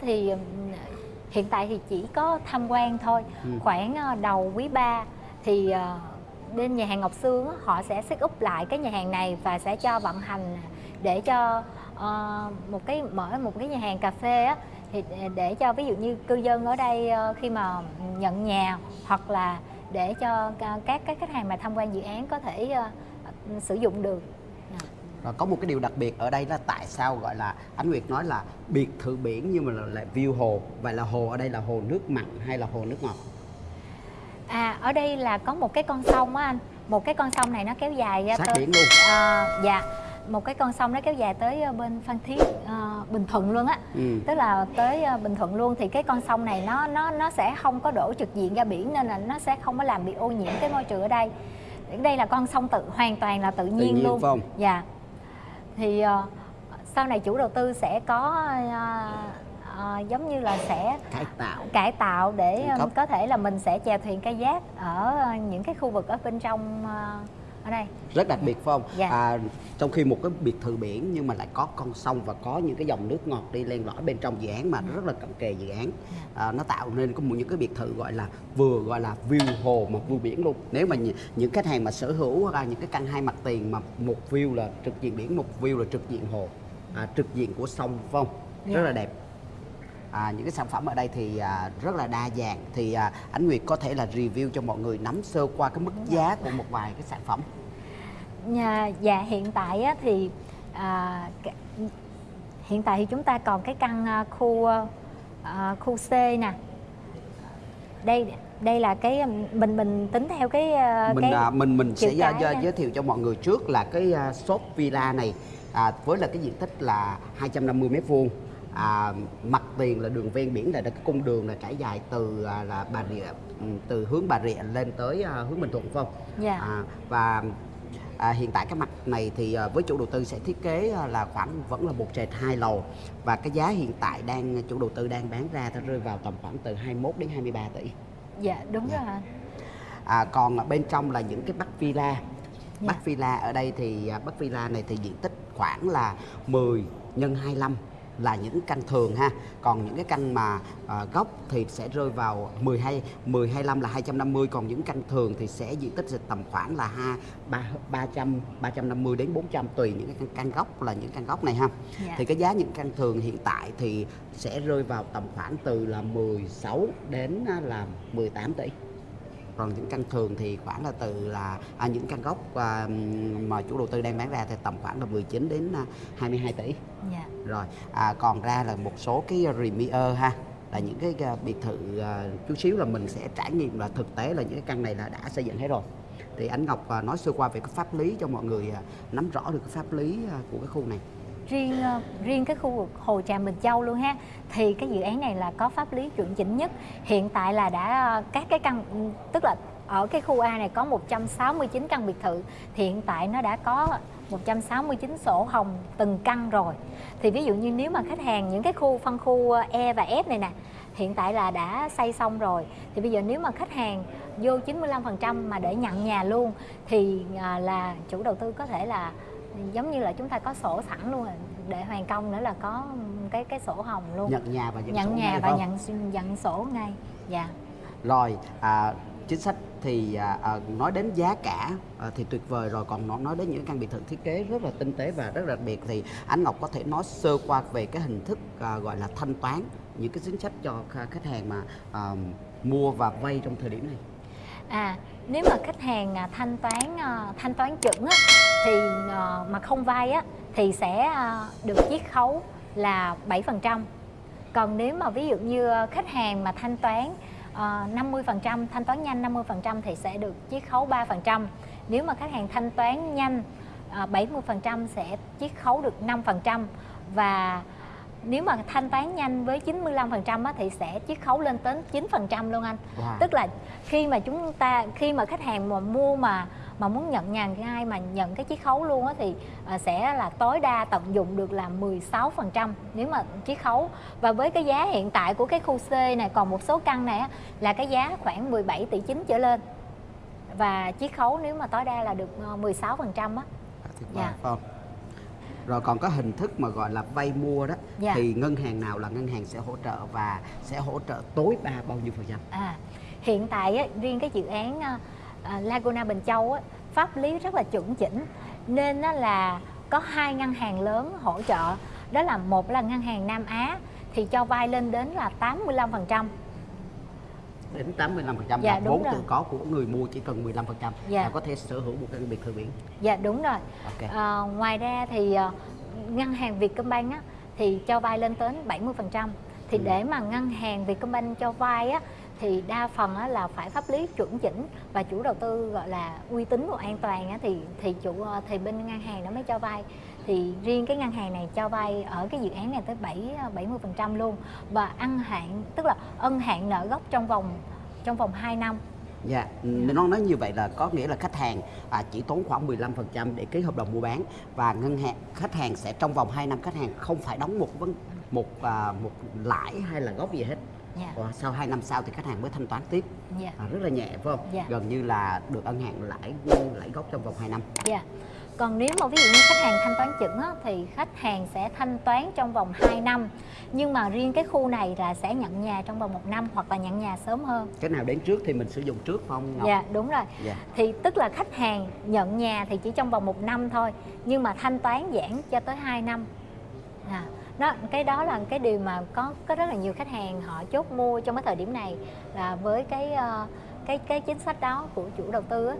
thì hiện tại thì chỉ có tham quan thôi ừ. khoảng ờ, đầu quý 3 thì ờ, bên nhà hàng Ngọc Sương họ sẽ set up lại cái nhà hàng này và sẽ cho vận hành để cho uh, một cái mở một cái nhà hàng cà phê á thì để cho ví dụ như cư dân ở đây khi mà nhận nhà hoặc là để cho các các khách hàng mà tham quan dự án có thể uh, sử dụng được rồi có một cái điều đặc biệt ở đây là tại sao gọi là Ánh Nguyệt nói là biệt thự biển nhưng mà lại view hồ. Vậy là hồ ở đây là hồ nước mặn hay là hồ nước ngọt? À ở đây là có một cái con sông á anh. Một cái con sông này nó kéo dài ra Sát tới, biển luôn. À, Dạ. Một cái con sông nó kéo dài tới ờ, bên Phan Thiết uh, Bình Thuận luôn á. Ừ. tức là tới uh, Bình Thuận luôn. Thì cái con sông này nó nó nó sẽ không có đổ trực diện ra biển nên là nó sẽ không có làm bị ô nhiễm cái môi trường ở đây. Đây là con sông tự hoàn toàn là tự nhiên, tự nhiên luôn. không? dạ thì uh, sau này chủ đầu tư sẽ có uh, uh, giống như là sẽ cải tạo. cải tạo để um, có thể là mình sẽ chèo thuyền kayak giác ở những cái khu vực ở bên trong uh, ở đây rất đặc biệt phải không dạ. à, trong khi một cái biệt thự biển nhưng mà lại có con sông và có những cái dòng nước ngọt đi len lỏi bên trong dự án mà rất là cận kề dự án dạ. à, nó tạo nên có một những cái biệt thự gọi là vừa gọi là view hồ mà view biển luôn nếu mà những khách hàng mà sở hữu hoặc là những cái căn hai mặt tiền mà một view là trực diện biển một view là trực diện hồ à, trực diện của sông phải không dạ. rất là đẹp à, những cái sản phẩm ở đây thì à, rất là đa dạng. Thì à, Ánh Nguyệt có thể là review cho mọi người nắm sơ qua cái mức giá của một vài cái sản phẩm. Nhà dạ hiện tại á, thì à, hiện tại thì chúng ta còn cái căn à, khu à, khu C nè. Đây đây là cái mình mình tính theo cái à, mình cái à, mình mình sẽ giới, giới thiệu cho mọi người trước là cái shop villa này à, với là cái diện tích là 250 mét vuông à, mặt tiền là đường ven biển là cái cung đường là trải dài từ à, là bà rịa ừ, từ hướng bà rịa lên tới à, hướng bình thuận phải không. Dạ. à, và à, hiện tại cái mặt này thì à, với chủ đầu tư sẽ thiết kế à, là khoảng vẫn là một trệt hai lầu và cái giá hiện tại đang chủ đầu tư đang bán ra nó rơi vào tầm khoảng từ 21 đến 23 tỷ dạ đúng dạ. rồi à, còn bên trong là những cái bắc villa dạ. bắc villa ở đây thì à, bắc villa này thì diện tích khoảng là 10 nhân 25 là những căn thường ha còn những cái căn mà uh, gốc thì sẽ rơi vào 12 10 25 là 250 còn những căn thường thì sẽ diện tích tầm khoảng là ha 3 300 350 đến 400 tùy những cái căn, căn gốc là những căn gốc này ha yeah. Dạ. thì cái giá những căn thường hiện tại thì sẽ rơi vào tầm khoảng từ là 16 đến là 18 tỷ còn những căn thường thì khoảng là từ là à, những căn gốc à, mà chủ đầu tư đang bán ra thì tầm khoảng là 19 đến 22 à, tỷ yeah. Dạ. rồi à, còn ra là một số cái premier ha là những cái à, biệt thự à, chút xíu là mình sẽ trải nghiệm là thực tế là những cái căn này là đã xây dựng hết rồi thì anh Ngọc à, nói sơ qua về cái pháp lý cho mọi người nắm rõ được cái pháp lý của cái khu này riêng ờ, riêng cái khu vực Hồ Tràm Bình Châu luôn ha. Thì cái dự án này là có pháp lý chuẩn chỉnh nhất. Hiện tại là đã ờ, các cái căn ừ, tức là ở cái khu A này có 169 căn biệt thự. Thì hiện tại nó đã có 169 sổ hồng từng căn rồi. Thì ví dụ như nếu mà khách hàng những cái khu, phân khu ờ, E và F này nè, hiện tại là đã xây xong rồi. Thì bây giờ nếu mà khách hàng vô 95% mà để nhận nhà luôn, thì là chủ đầu tư có thể là ừ, giống như là chúng ta có sổ sẵn luôn rồi để hoàn công nữa là có cái cái sổ hồng luôn. Nhận nhà và nhận, nhận sổ nhà và nhận nhận sổ ngay dạ. Rồi à, chính sách thì à, à, nói đến giá cả à, thì tuyệt vời rồi. Còn nói nói đến những căn biệt thự thiết kế rất là tinh tế và rất đặc biệt thì anh Ngọc có thể nói sơ qua về cái hình thức à, gọi là thanh toán những cái chính sách cho khách hàng mà à, mua và vay trong thời điểm này à nếu mà khách hàng à, thanh toán à, thanh toán chuẩn á, thì à, mà không vay á thì sẽ được chiết khấu là 7%. Còn nếu mà ví dụ như khách hàng mà thanh toán uh, 50% thanh toán nhanh 50% thì sẽ được chiết khấu 3%. Nếu mà khách hàng thanh toán nhanh uh, 70% sẽ chiết khấu được 5% và nếu mà thanh toán nhanh với 95% á, thì sẽ chiết khấu lên tới 9% luôn anh. Wow. Tức là khi mà chúng ta khi mà khách hàng mà mua mà mà muốn nhận nhà ngay mà nhận cái chiết khấu luôn á thì à, sẽ là tối đa tận dụng được là 16% nếu mà chiết khấu và với cái giá hiện tại của cái khu C này còn một số căn này á, là cái giá khoảng 17 tỷ 9 trở lên và chiết khấu nếu mà tối đa là được 16% ờ, á. Dạ. Vâng. Rồi còn có hình thức mà gọi là vay mua đó Dạ. thì ngân hàng nào là ngân hàng sẽ hỗ trợ và sẽ hỗ trợ tối đa bao nhiêu phần trăm? À, hiện tại á, riêng cái dự án à, Laguna Bình Châu á, pháp lý rất là chuẩn chỉnh nên á, là có hai ngân hàng lớn hỗ trợ. Đó là một là ngân hàng Nam Á thì cho vay lên đến là 85% đến 85 phần trăm Dạ, là đúng vốn rồi. tự có của người mua chỉ cần 15 phần trăm Dạ. là có thể sở hữu một căn biệt thự biển dạ đúng rồi ok à, ngoài ra thì à, ngân hàng Vietcombank á, thì cho vay lên tới 70% thì Ừ. để mà ngân hàng Vietcombank cho vay á, thì đa phần á, là phải pháp lý chuẩn chỉnh và chủ đầu tư gọi là uy tín và an toàn á, thì thì chủ ờ, thì bên ngân hàng nó mới cho vay thì riêng cái ngân hàng này cho vay ở cái dự án này tới 7 70% luôn và ăn hạn tức là ân hạn nợ gốc trong vòng trong vòng 2 năm Dạ, yeah. nó nói như vậy là có nghĩa là khách hàng à, chỉ tốn khoảng 15% để ký hợp đồng mua bán và ngân hàng khách hàng sẽ trong vòng 2 năm khách hàng không phải đóng một vấn một à, một lãi hay là gốc gì hết. dạ Và sau 2 năm sau thì khách hàng mới thanh toán tiếp. dạ À, rất là nhẹ phải không? Dạ. Gần như là được ân hạn lãi lãi gốc trong vòng 2 năm. Dạ. Còn nếu mà ví dụ như khách hàng thanh toán chững á, thì khách hàng sẽ thanh toán trong vòng 2 năm. Nhưng mà riêng cái khu này là sẽ nhận nhà trong vòng một năm hoặc là nhận nhà sớm hơn. Cái nào đến trước thì mình sử dụng trước không Ngọc? Dạ đúng rồi. Dạ. Thì tức là khách hàng nhận nhà thì chỉ trong vòng một năm thôi, nhưng mà thanh toán giãn cho tới 2 năm. À, đó cái đó là cái điều mà có có rất là nhiều khách hàng họ chốt mua trong cái thời điểm này là với cái ờ, cái cái chính sách đó của chủ đầu tư á.